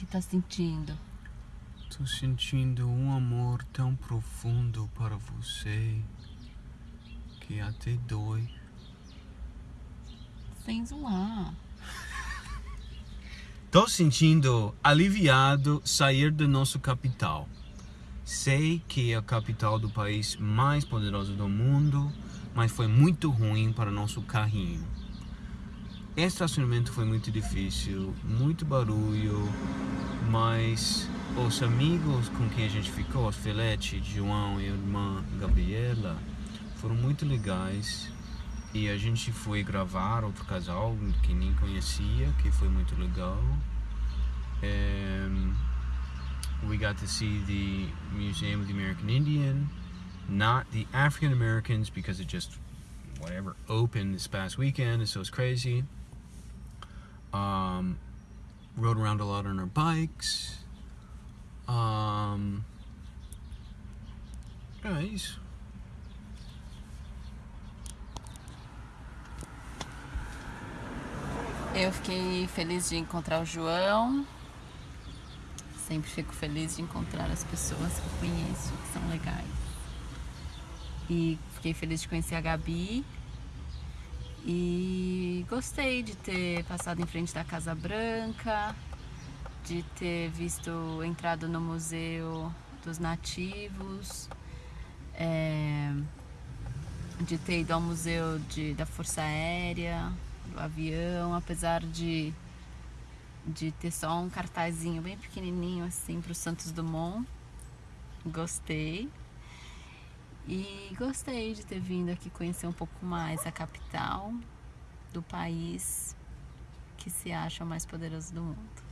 que tá sentindo? Tô sentindo um amor tão profundo para você que até dói. Sem zoar. Tô sentindo aliviado sair da nossa capital. Sei que é a capital do país mais poderoso do mundo, mas foi muito ruim para nosso carrinho. Estacionamento foi muito difícil, muito barulho, mas os amigos com quem a gente ficou, os Felete, João e a irmã Gabriela, foram muito legais. E a gente foi gravar outro casal que nem conhecia, que foi muito legal. Um, we got to see the Museum of the American Indian, not the African Americans because it just whatever opened this past weekend, so it's crazy. Um, rode around a lot on our bikes. Um, isso. Eu fiquei feliz de encontrar o João. Sempre fico feliz de encontrar as pessoas que eu conheço, que são legais. E fiquei feliz de conhecer a Gabi. E gostei de ter passado em frente da Casa Branca, de ter visto, entrado no Museu dos Nativos, é, de ter ido ao Museu de, da Força Aérea, do avião, apesar de, de ter só um cartazinho bem pequenininho assim para o Santos Dumont. Gostei. E gostei de ter vindo aqui conhecer um pouco mais a capital do país que se acha o mais poderoso do mundo.